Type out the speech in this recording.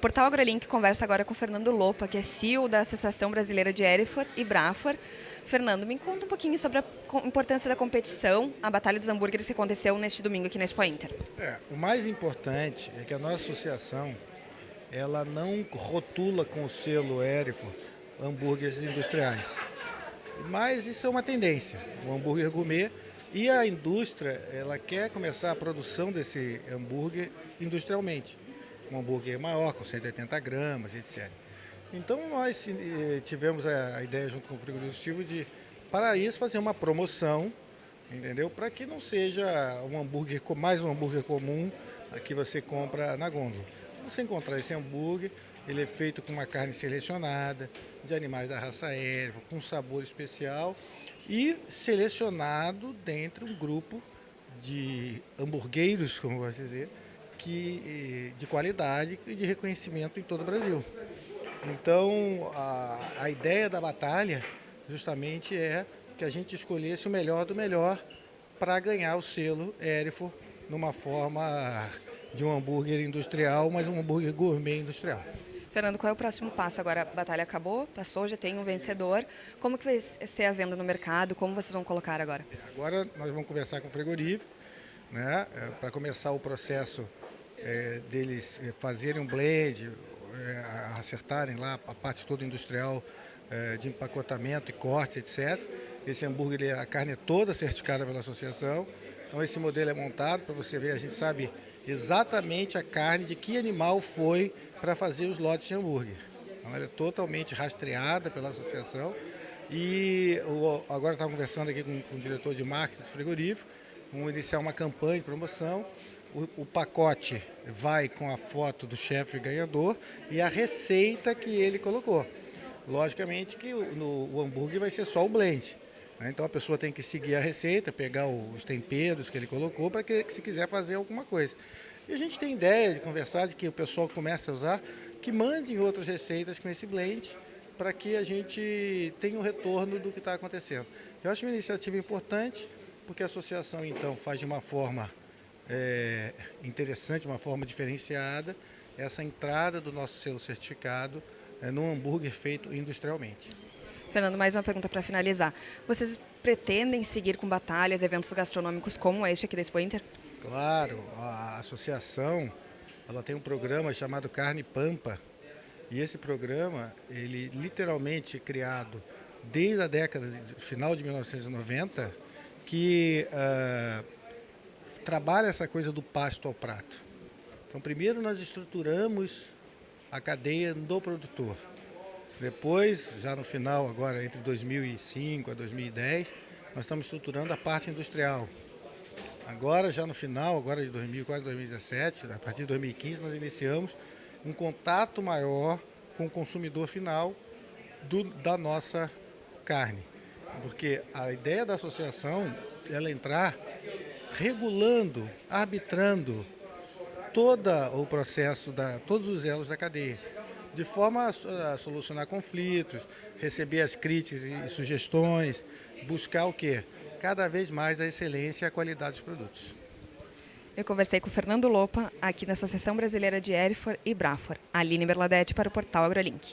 Portal AgroLink conversa agora com Fernando Lopa, que é CEO da Associação Brasileira de Erifor e Brafor. Fernando, me conta um pouquinho sobre a importância da competição, a Batalha dos Hambúrgueres que aconteceu neste domingo aqui na Expo Inter. É, o mais importante é que a nossa associação ela não rotula com o selo Erifor hambúrgueres industriais. Mas isso é uma tendência, o hambúrguer gourmet e a indústria ela quer começar a produção desse hambúrguer industrialmente um hambúrguer maior, com 180 gramas, etc. Então nós eh, tivemos a ideia junto com o frigorífico de, para isso, fazer uma promoção, entendeu? Para que não seja um hambúrguer, mais um hambúrguer comum que você compra na gôndola. Você encontrar esse hambúrguer, ele é feito com uma carne selecionada, de animais da raça erva, com sabor especial e selecionado dentro de um grupo de hamburgueiros, como de dizer, que, de qualidade e de reconhecimento em todo o Brasil. Então, a, a ideia da batalha justamente é que a gente escolhesse o melhor do melhor para ganhar o selo Erifor numa forma de um hambúrguer industrial, mas um hambúrguer gourmet industrial. Fernando, qual é o próximo passo? Agora a batalha acabou, passou, já tem um vencedor. Como que vai ser a venda no mercado? Como vocês vão colocar agora? Agora nós vamos conversar com o frigorífico, né, é, para começar o processo é, deles é, fazerem um blend, é, acertarem lá a parte toda industrial é, de empacotamento e corte, etc. Esse hambúrguer, a carne é toda certificada pela associação. Então esse modelo é montado para você ver, a gente sabe exatamente a carne de que animal foi para fazer os lotes de hambúrguer. Então, ela é totalmente rastreada pela associação. E agora estava conversando aqui com, com o diretor de marketing do frigorífico, vamos iniciar uma campanha de promoção o, o, pacote vai com a foto do chefe ganhador e a receita que ele colocou. Logicamente que o, no, o hambúrguer vai ser só o blend. Né? Então a pessoa tem que seguir a receita, pegar os temperos que ele colocou para que, se quiser fazer alguma coisa. E a gente tem ideia de conversar, de que o pessoal comece a usar, que mandem outras receitas com esse blend para que a gente tenha um retorno do que está acontecendo. Eu acho uma iniciativa importante, porque a associação então faz de uma forma é, interessante, uma forma diferenciada, essa entrada do nosso selo certificado é, num hambúrguer feito industrialmente. Fernando, mais uma pergunta para finalizar. Vocês pretendem seguir com batalhas, eventos gastronômicos como este aqui da Expo Inter? Claro, a associação ela tem um programa chamado Carne Pampa, e esse programa, ele literalmente criado desde a década, final de 1990, que uh, trabalha essa coisa do pasto ao prato. Então, primeiro nós estruturamos a cadeia do produtor. Depois, já no final, agora entre 2005 a 2010, nós estamos estruturando a parte industrial. Agora, já no final, agora de 2004, 2017, a partir de 2015, nós iniciamos um contato maior com o consumidor final do, da nossa carne. Porque a ideia da associação ela entrar regulando, arbitrando todo o processo, da, todos os elos da cadeia, de forma a, a solucionar conflitos, receber as críticas e sugestões, buscar o quê? Cada vez mais a excelência e a qualidade dos produtos. Eu conversei com o Fernando Lopa, aqui na Associação Brasileira de Erifor e Brafor. Aline Berladete para o Portal AgroLink.